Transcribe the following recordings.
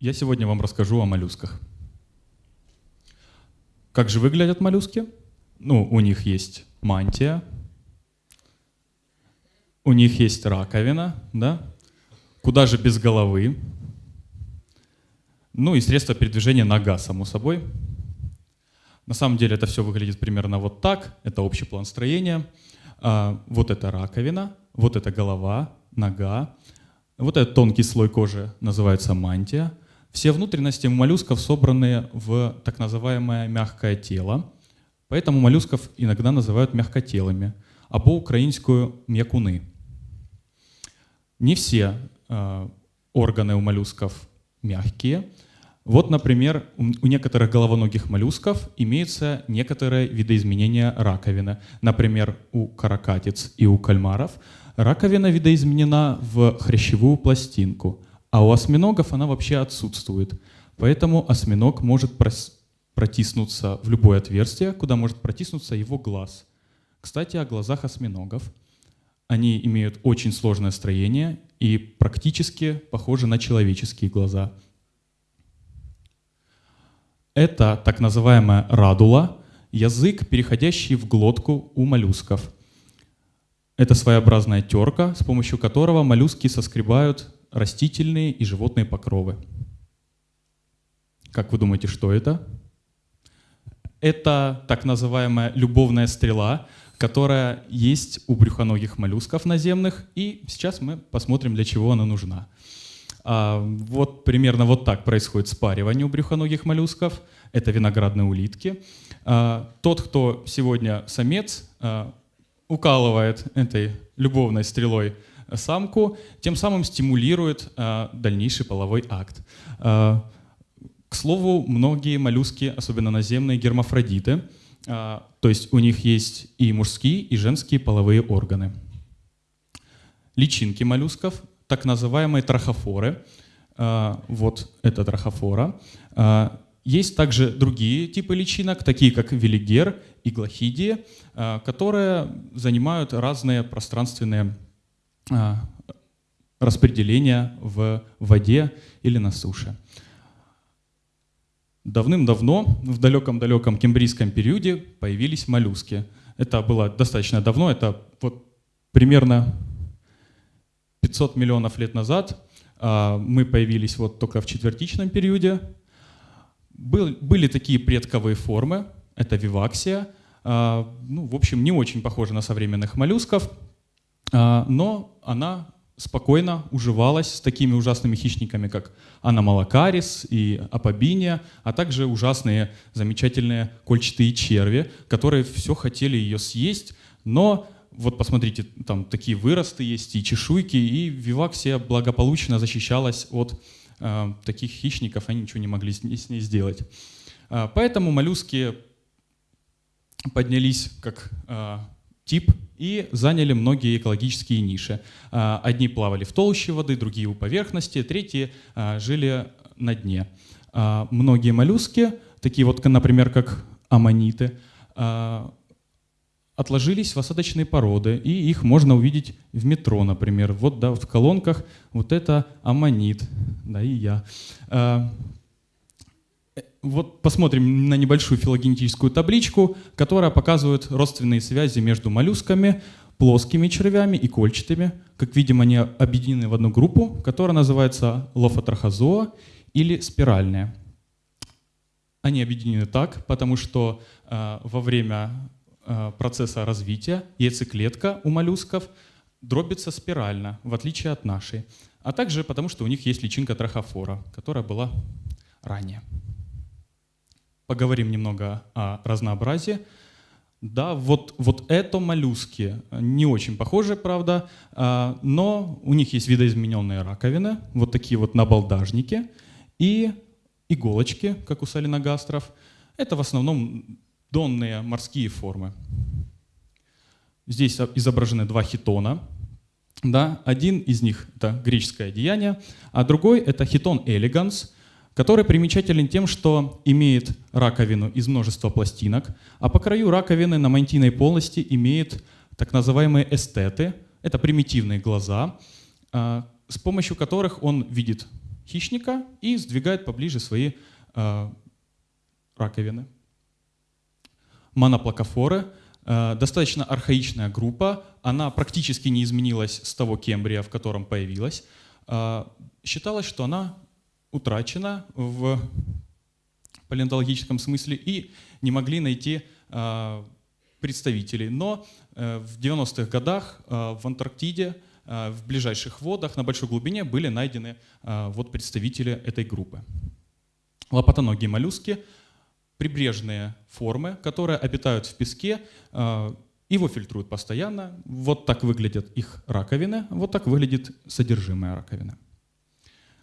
Я сегодня вам расскажу о моллюсках. Как же выглядят моллюски? Ну, у них есть мантия, у них есть раковина, да? Куда же без головы? Ну и средства передвижения нога, само собой. На самом деле это все выглядит примерно вот так. Это общий план строения. А, вот это раковина, вот это голова, нога. Вот этот тонкий слой кожи называется мантия. Все внутренности моллюсков собраны в так называемое мягкое тело. Поэтому моллюсков иногда называют мягкотелыми, а по-украинскую мякуны. Не все э, органы у моллюсков мягкие. Вот, например, у некоторых головоногих моллюсков имеются некоторые видоизменения раковины. Например, у каракатиц и у кальмаров раковина видоизменена в хрящевую пластинку, а у осьминогов она вообще отсутствует. Поэтому осьминог может протиснуться в любое отверстие, куда может протиснуться его глаз. Кстати, о глазах осьминогов. Они имеют очень сложное строение и практически похожи на человеческие глаза. Это так называемая радула, язык, переходящий в глотку у моллюсков. Это своеобразная терка, с помощью которого моллюски соскребают растительные и животные покровы. Как вы думаете, что это? Это так называемая любовная стрела, которая есть у брюхоногих моллюсков наземных, и сейчас мы посмотрим, для чего она нужна. А, вот примерно вот так происходит спаривание у брюхоногих моллюсков. Это виноградные улитки. А, тот, кто сегодня самец, а, укалывает этой любовной стрелой самку, тем самым стимулирует дальнейший половой акт. К слову, многие моллюски, особенно наземные, гермафродиты – а, то есть у них есть и мужские, и женские половые органы. Личинки моллюсков, так называемые трахофоры. Вот это трахофора. Есть также другие типы личинок, такие как велигер и глохидия, которые занимают разные пространственные распределения в воде или на суше. Давным-давно, в далеком-далеком кембрийском периоде, появились моллюски. Это было достаточно давно, это вот примерно 500 миллионов лет назад. А, мы появились вот только в четвертичном периоде. были такие предковые формы, это виваксия. А, ну, в общем, не очень похожа на современных моллюсков, а, но она спокойно уживалась с такими ужасными хищниками, как аномалакарис и апобиния, а также ужасные замечательные кольчатые черви, которые все хотели ее съесть, но вот посмотрите, там такие выросты есть и чешуйки, и виваксия благополучно защищалась от э, таких хищников, они ничего не могли с ней, с ней сделать. Э, поэтому моллюски поднялись как э, тип и заняли многие экологические ниши. А, одни плавали в толще воды, другие у поверхности, третьи а, жили на дне. А, многие моллюски, такие вот, например, как аммониты, отложились в осадочные породы, и их можно увидеть в метро, например. Вот, да, в колонках вот это аммонит, да, и я. Вот посмотрим на небольшую филогенетическую табличку, которая показывает родственные связи между моллюсками, плоскими червями и кольчатыми. Как видим, они объединены в одну группу, которая называется лофотрахозоа или спиральная. Они объединены так, потому что э, во время э, процесса развития яйцеклетка у моллюсков дробится спирально, в отличие от нашей. А также потому, что у них есть личинка трахофора, которая была ранее поговорим немного о разнообразии. Да, вот, вот это моллюски, не очень похожи, правда, а, но у них есть видоизмененные раковины, вот такие вот набалдажники и иголочки, как у салиногастров. Это в основном донные морские формы. Здесь изображены два хитона. Да, один из них — это греческое одеяние, а другой — это хитон элеганс — который примечателен тем, что имеет раковину из множества пластинок, а по краю раковины на мантийной полости имеет так называемые эстеты, это примитивные глаза, а, с помощью которых он видит хищника и сдвигает поближе свои э, раковины. Моноплакофоры э, достаточно архаичная группа, она практически не изменилась с того Кембрия, в котором появилась. Считалось, что она утрачена в палеонтологическом смысле и не могли найти э, представителей. Но э, в 90-х годах э, в Антарктиде, э, в ближайших водах на большой глубине были найдены вот представители этой группы. Лопатоногие моллюски — прибрежные формы, которые обитают в песке, его фильтруют постоянно. Вот так выглядят их раковины, вот так выглядит содержимое раковины.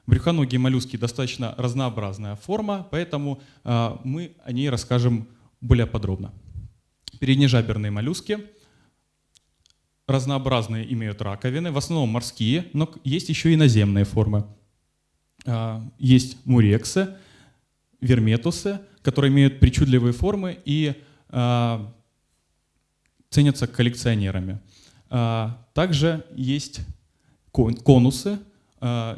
Брюхоногие моллюски достаточно разнообразная форма, поэтому э, мы о ней расскажем более подробно. Переднежаберные моллюски разнообразные имеют раковины, в основном морские, но есть еще и наземные формы. Э, есть мурексы, верметусы, которые имеют причудливые формы и э, ценятся коллекционерами. Также есть кон конусы,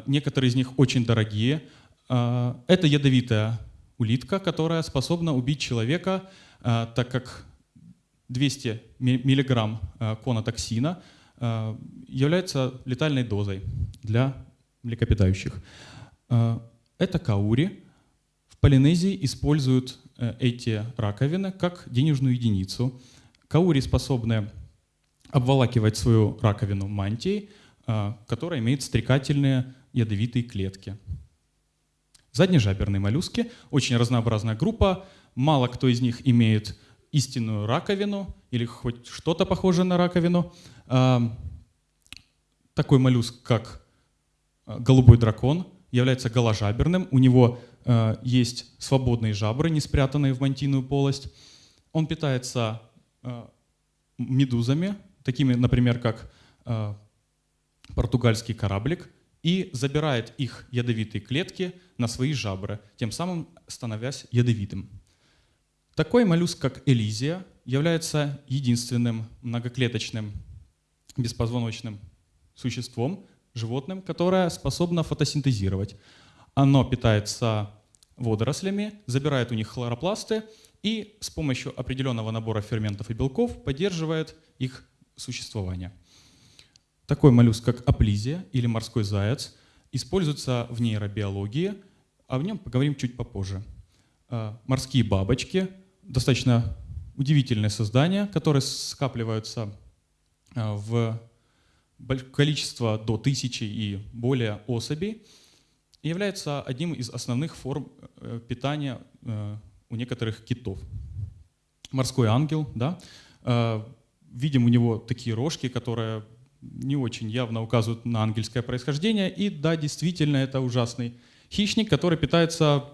некоторые из них очень дорогие. Э, это ядовитая улитка, которая способна убить человека, э, так как 200 миллиграмм э, конотоксина э, является летальной дозой для млекопитающих. Э, это каури, Полинезии используют э, эти раковины как денежную единицу. Каури способны обволакивать свою раковину мантией, э, которая имеет стрекательные ядовитые клетки. Заднежаберные моллюски — очень разнообразная группа. Мало кто из них имеет истинную раковину или хоть что-то похожее на раковину. Э, такой моллюск, как голубой дракон, является голожаберным. У него Э, есть свободные жабры, не спрятанные в мантийную полость. Он питается э, медузами, такими, например, как э, португальский кораблик, и забирает их ядовитые клетки на свои жабры, тем самым становясь ядовитым. Такой моллюск, как элизия, является единственным многоклеточным беспозвоночным существом, животным, которое способно фотосинтезировать. Оно питается водорослями, забирает у них хлоропласты и с помощью определенного набора ферментов и белков поддерживает их существование. Такой моллюск, как аплизия или морской заяц, используется в нейробиологии, а в нем поговорим чуть попозже. А, морские бабочки — достаточно удивительное создание, которые скапливаются а, в количество до тысячи и более особей — является одним из основных форм э, питания э, у некоторых китов. Морской ангел, да, видим у него такие рожки, которые не очень явно указывают на ангельское происхождение. И да, действительно, это ужасный хищник, который питается,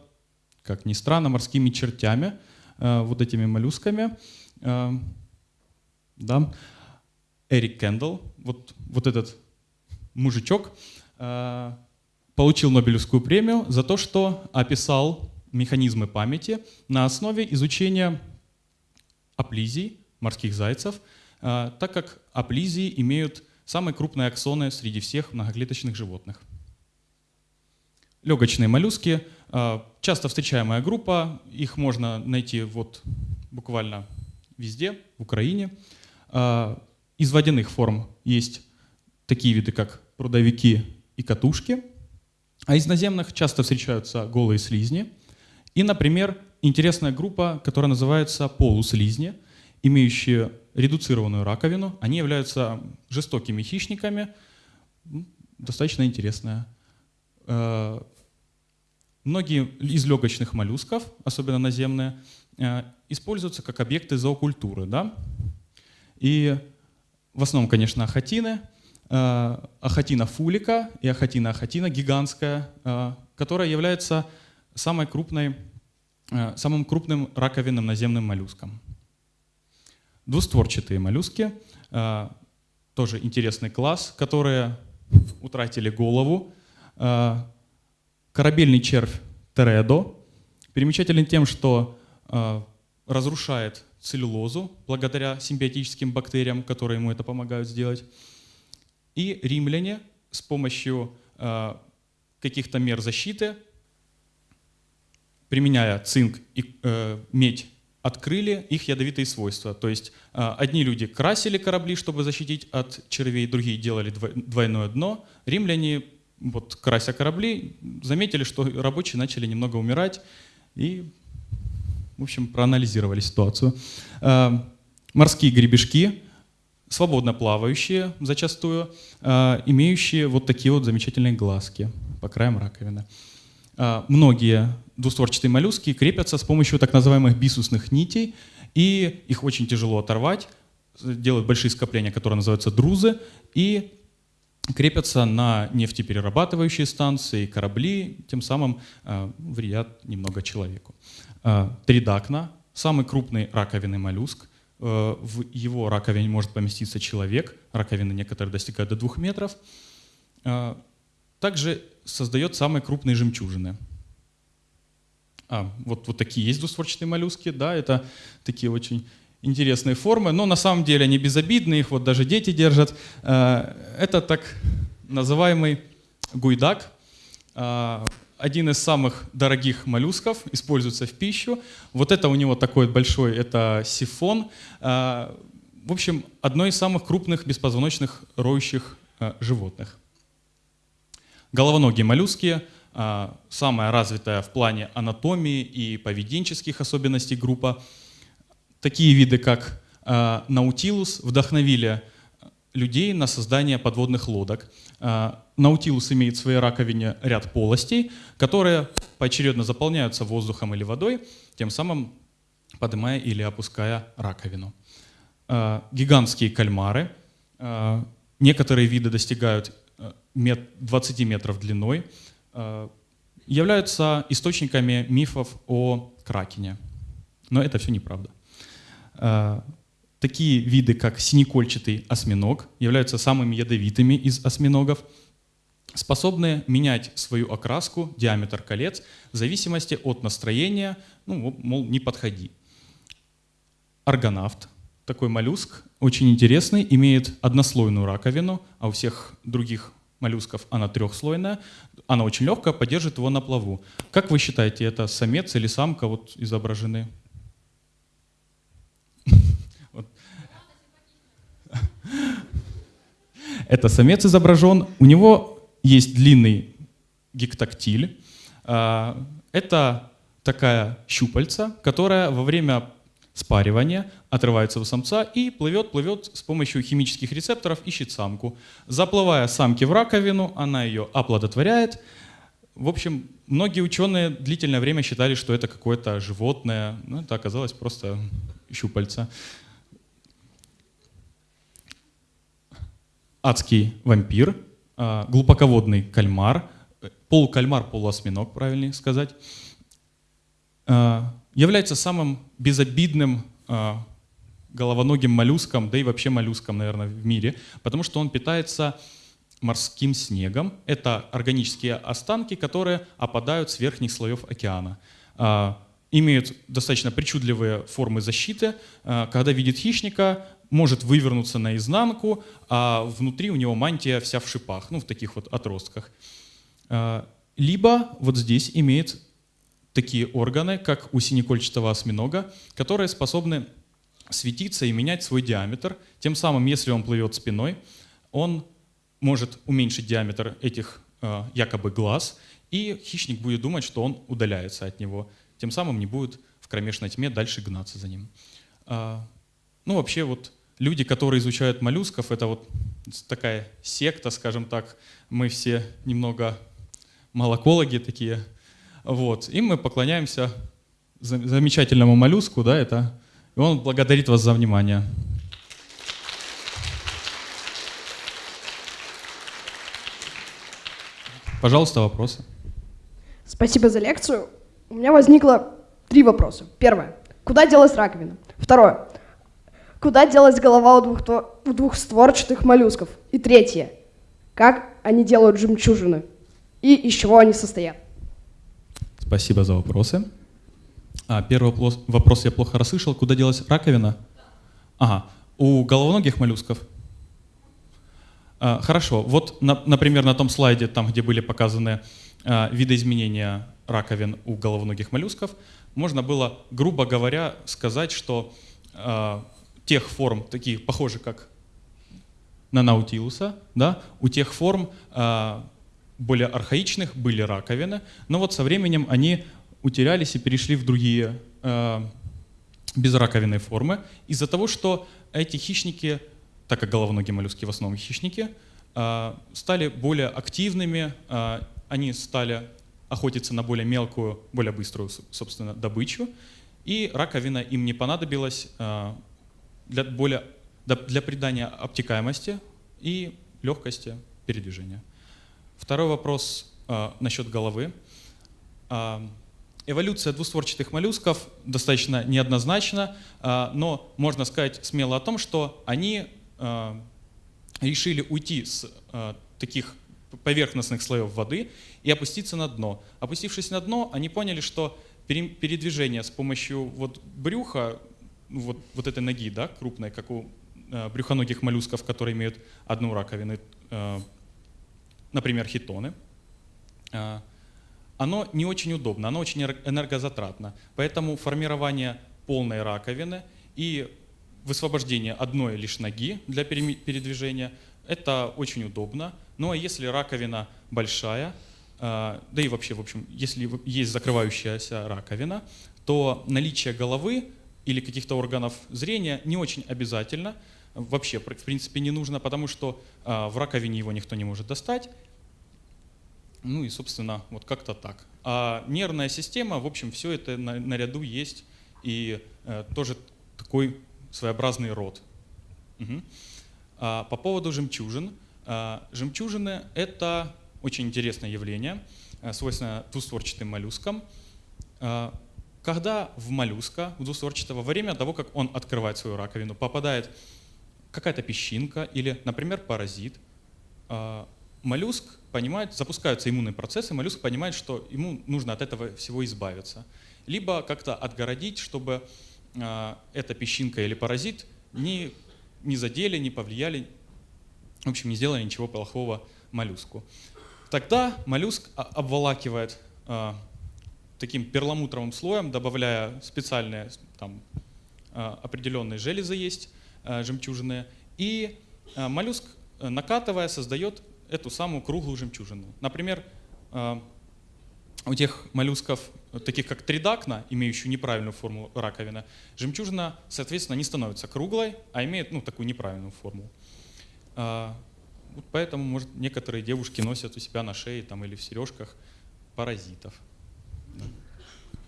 как ни странно, морскими чертями, вот этими моллюсками. Да. Эрик Кендалл, вот, вот этот мужичок, получил Нобелевскую премию за то, что описал механизмы памяти на основе изучения аплизий, морских зайцев, так как аплизии имеют самые крупные аксоны среди всех многоклеточных животных. Легочные моллюски а, — часто встречаемая группа, их можно найти вот буквально везде, в Украине. А, из водяных форм есть такие виды, как прудовики и катушки — а из наземных часто встречаются голые слизни. И, например, интересная группа, которая называется полуслизни, имеющие редуцированную раковину. Они являются жестокими хищниками. Достаточно интересная. Э, многие из легочных моллюсков, особенно наземные, э, используются как объекты зоокультуры. Да? И в основном, конечно, ахатины — Э, ахатина фулика и ахатина ахатина гигантская, которая является самой крупной, самым крупным раковинным наземным моллюском. Двустворчатые моллюски, тоже интересный класс, которые утратили голову. Корабельный червь Тередо примечателен тем, что разрушает целлюлозу благодаря симбиотическим бактериям, которые ему это помогают сделать. И римляне с помощью э, каких-то мер защиты, применяя цинк и э, медь, открыли их ядовитые свойства. То есть э, одни люди красили корабли, чтобы защитить от червей, другие делали двойное дно. Римляне, вот, крася корабли, заметили, что рабочие начали немного умирать и, в общем, проанализировали ситуацию. Э, морские гребешки, свободно плавающие зачастую, э, имеющие вот такие вот замечательные глазки по краям раковины. Многие двустворчатые моллюски крепятся с помощью так называемых бисусных нитей, и их очень тяжело оторвать, делают большие скопления, которые называются друзы, и крепятся на нефтеперерабатывающие станции, корабли, тем самым э, вредят немного человеку. Э, тридакна – самый крупный раковинный моллюск. Э, в его раковине может поместиться человек, раковины некоторые достигают до двух метров. Э, также создает самые крупные жемчужины – а, вот, вот такие есть двустворчатые моллюски, да, это такие очень интересные формы, но на самом деле они безобидные, их вот даже дети держат. А, это так называемый гуйдак, а, один из самых дорогих моллюсков, используется в пищу. Вот это у него такой большой, это сифон. А, в общем, одно из самых крупных беспозвоночных роющих животных. Головоногие моллюски – самая развитая в плане анатомии и поведенческих особенностей группа. Такие виды, как а, наутилус, вдохновили людей на создание подводных лодок. А, наутилус имеет в своей раковине ряд полостей, которые поочередно заполняются воздухом или водой, тем самым поднимая или опуская раковину. Гигантские кальмары. Некоторые виды достигают 20 метров длиной. Э, являются источниками мифов о Кракене. Но это все неправда. Э, такие виды, как синекольчатый осьминог, являются самыми ядовитыми из осьминогов, способны менять свою окраску, диаметр колец в зависимости от настроения, ну, мол, не подходи. Аргонавт, такой моллюск, очень интересный, имеет однослойную раковину, а у всех других моллюсков она трехслойная, она очень легкая, поддержит его на плаву. Как вы считаете, это самец или самка вот изображены? Это самец изображен. У него есть длинный гектактиль. А, это такая щупальца, которая во время спаривания, отрывается у самца и плывет, плывет с помощью химических рецепторов, ищет самку. Заплывая самки в раковину, она ее оплодотворяет. В общем, многие ученые длительное время считали, что это какое-то животное, но это оказалось просто щупальца. Адский вампир, а, глубоководный кальмар, полукальмар, полуосьминог, правильнее сказать, а, является самым безобидным э, головоногим моллюском, да и вообще моллюском, наверное, в мире, потому что он питается морским снегом. Это органические останки, которые опадают с верхних слоев океана. Э, имеют достаточно причудливые формы защиты. Э, когда видит хищника, может вывернуться наизнанку, а внутри у него мантия вся в шипах, ну, в таких вот отростках. Либо вот здесь имеет такие органы, как у синекольчатого осьминога, которые способны светиться и менять свой диаметр. Тем самым, если он плывет спиной, он может уменьшить диаметр этих э, якобы глаз, и хищник будет думать, что он удаляется от него. Тем самым не будет в кромешной тьме дальше гнаться за ним. Э, ну, вообще, вот люди, которые изучают моллюсков, это вот такая секта, скажем так. Мы все немного молокологи такие, вот. И мы поклоняемся замечательному моллюску, да, это, и он благодарит вас за внимание. Пожалуйста, вопросы. Спасибо за лекцию. У меня возникло три вопроса. Первое. Куда делась раковина? Второе. Куда делась голова у, двух, у двухстворчатых моллюсков? И третье. Как они делают жемчужины? И из чего они состоят? Спасибо за вопросы. А, первый вопрос я плохо расслышал. Куда делась раковина? Ага. У головоногих моллюсков? А, хорошо, вот, на, например, на том слайде, там, где были показаны а, видоизменения раковин у головоногих моллюсков, можно было, грубо говоря, сказать, что а, тех форм, таких похожих как на наутилуса, да, у тех форм а, более архаичных были раковины, но вот со временем они утерялись и перешли в другие а, безраковинные формы из-за того, что эти хищники так как головоногие моллюски в основном хищники, а, стали более активными, а, они стали охотиться на более мелкую, более быструю, собственно, добычу, и раковина им не понадобилась а, для, более, для придания обтекаемости и легкости передвижения. Второй вопрос насчет головы. Эволюция двустворчатых моллюсков достаточно неоднозначна, но можно сказать смело о том, что они Э, решили уйти с э, таких поверхностных слоев воды и опуститься на дно. Опустившись на дно, они поняли, что передвижение с помощью вот брюха, вот, вот этой ноги, да, крупной, как у э, брюхоногих моллюсков, которые имеют одну раковину, например, хитоны, оно не очень удобно, оно очень энергозатратно. Поэтому формирование полной раковины и высвобождение одной лишь ноги для передвижения. Это очень удобно. Ну а если раковина большая, а, да и вообще, в общем, если есть закрывающаяся раковина, то наличие головы или каких-то органов зрения не очень обязательно, вообще, в принципе, не нужно, потому что а, в раковине его никто не может достать. Ну и, собственно, вот как-то так. А нервная система, в общем, все это наряду есть, и э, тоже такой своеобразный род. Угу. А, по поводу жемчужин. А, жемчужины — это очень интересное явление, а, свойственное двустворчатым моллюскам. А, когда в моллюска, в двустворчатого, во время того, как он открывает свою раковину, попадает какая-то песчинка или, например, паразит, а, моллюск понимает, запускаются иммунные процессы, моллюск понимает, что ему нужно от этого всего избавиться. Либо как-то отгородить, чтобы а, эта песчинка или паразит не, не задели, не повлияли, в общем, не сделали ничего плохого моллюску. Тогда моллюск обволакивает а, таким перламутровым слоем, добавляя специальные там, а, определенные железы есть, жемчужины, и моллюск, накатывая, создает эту самую круглую жемчужину. Например, у тех моллюсков, таких как тридакна, имеющую неправильную форму раковины, жемчужина, соответственно, не становится круглой, а имеет ну, такую неправильную форму. Вот поэтому, может, некоторые девушки носят у себя на шее там, или в сережках паразитов.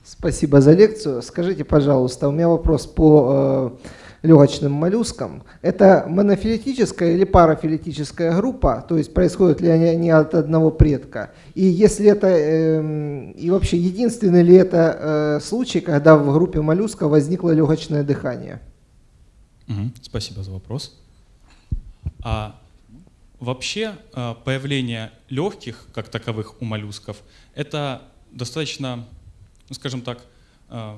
Спасибо за лекцию. Скажите, пожалуйста, у меня вопрос по э, легочным моллюскам. Это монофилетическая или парафилетическая группа, то есть происходят ли они от одного предка? И если это, э, и вообще единственный ли это э, случай, когда в группе моллюска возникло легочное дыхание? Спасибо за вопрос. А вообще э, появление легких, как таковых у моллюсков, это достаточно, ну, скажем так, э,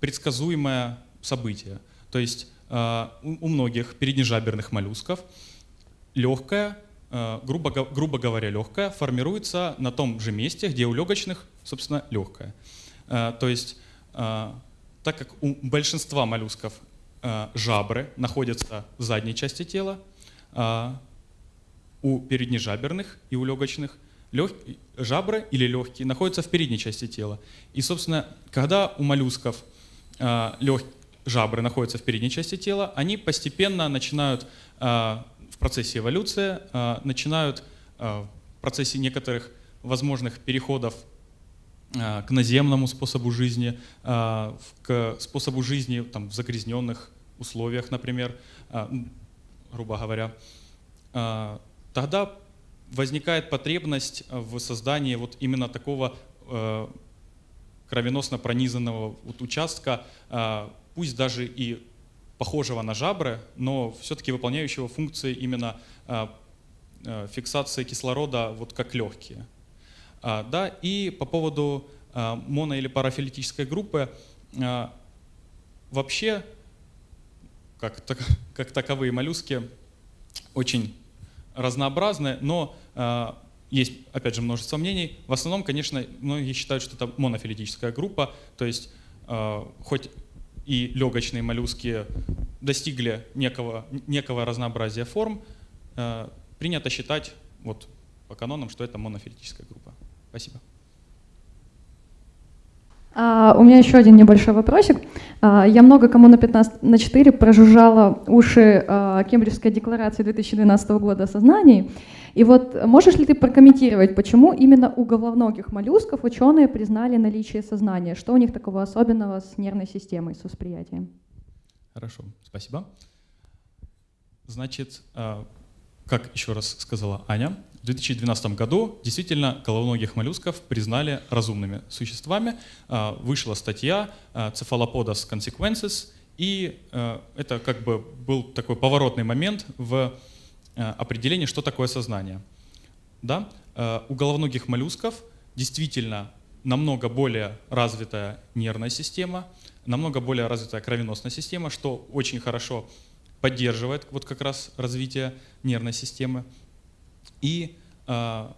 предсказуемое событие. То есть э, у многих переднежаберных моллюсков легкая, э, грубо, грубо говоря, легкая, формируется на том же месте, где у легочных, собственно, легкая. Э, то есть, так как у большинства моллюсков жабры находятся в задней части тела, у переднежаберных и у легочных лег... жабры или легкие находятся в передней части тела. И, собственно, когда у моллюсков лег жабры находятся в передней части тела, они постепенно начинают а, в процессе эволюции, а, начинают а, в процессе некоторых возможных переходов к наземному способу жизни, к способу жизни там, в загрязненных условиях, например, грубо говоря, тогда возникает потребность в создании вот именно такого кровеносно пронизанного вот участка пусть даже и похожего на жабры, но все-таки выполняющего функции именно а, а, фиксации кислорода вот как легкие. А, да, и по поводу моно- или парафилитической группы, вообще, как, как таковые моллюски, очень разнообразны, но есть, опять же, множество мнений. В основном, конечно, многие считают, что это монофилетическая группа, то есть хоть и легочные моллюски достигли некого, некого разнообразия форм, э, принято считать вот, по канонам, что это монофилетическая группа. Спасибо. А, у меня еще один небольшой вопросик. А, я много кому на 15 на 4 прожужжала уши а, Кембриджской декларации 2012 года о сознании. И вот можешь ли ты прокомментировать, почему именно у головногих моллюсков ученые признали наличие сознания? Что у них такого особенного с нервной системой, с восприятием? Хорошо, спасибо. Значит, а, как еще раз сказала Аня, в 2012 году действительно головоногих моллюсков признали разумными существами. А, вышла статья а, Cephalopodas Consequences, и это как бы был такой поворотный момент в определении, что такое сознание. Да? У головоногих моллюсков действительно намного более развитая нервная система, намного более развитая кровеносная система, что очень хорошо поддерживает вот как раз развитие нервной системы. И э,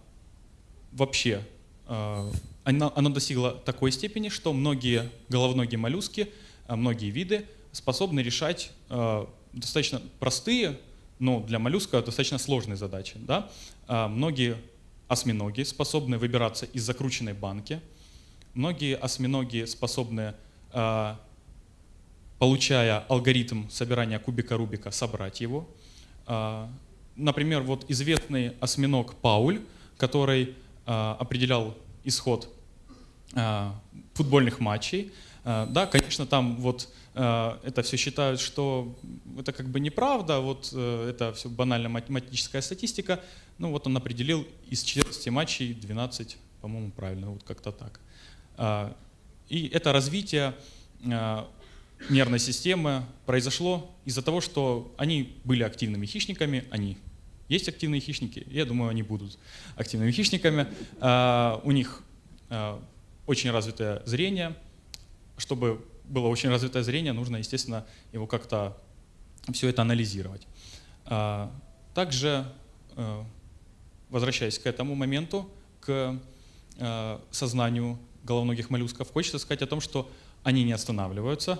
вообще э, оно, оно достигло такой степени, что многие головногие моллюски, э, многие виды способны решать э, достаточно простые, но для моллюска достаточно сложные задачи. Да? Э, многие осьминоги способны выбираться из закрученной банки, многие осьминоги способны э, получая алгоритм собирания кубика Рубика, собрать его. А, например, вот известный осьминог Пауль, который а, определял исход а, футбольных матчей. Да, конечно, там вот это все считают, что это как бы неправда, вот э, это все банально математическая статистика. Ну вот он определил из 14 матчей 12, по-моему, правильно, вот как-то так. И это развитие нервной системы произошло из-за того, что они были активными хищниками, они есть активные хищники, я думаю, они будут активными хищниками. А, у них а, очень развитое зрение. Чтобы было очень развитое зрение, нужно, естественно, его как-то все это анализировать. А, также, возвращаясь к этому моменту, к сознанию головногих моллюсков, хочется сказать о том, что они не останавливаются,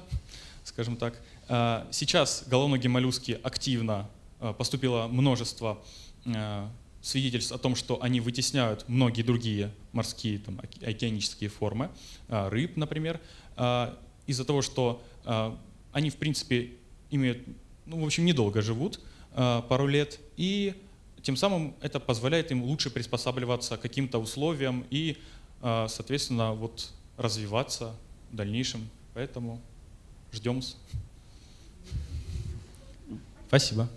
скажем так. А, сейчас головногие моллюски активно а, поступило множество а, свидетельств о том, что они вытесняют многие другие морские, там, океанические формы, рыб, например, из-за того, что они, в принципе, имеют, ну, в общем, недолго живут, пару лет, и тем самым это позволяет им лучше приспосабливаться к каким-то условиям и, соответственно, вот развиваться в дальнейшем. Поэтому ждем. Спасибо.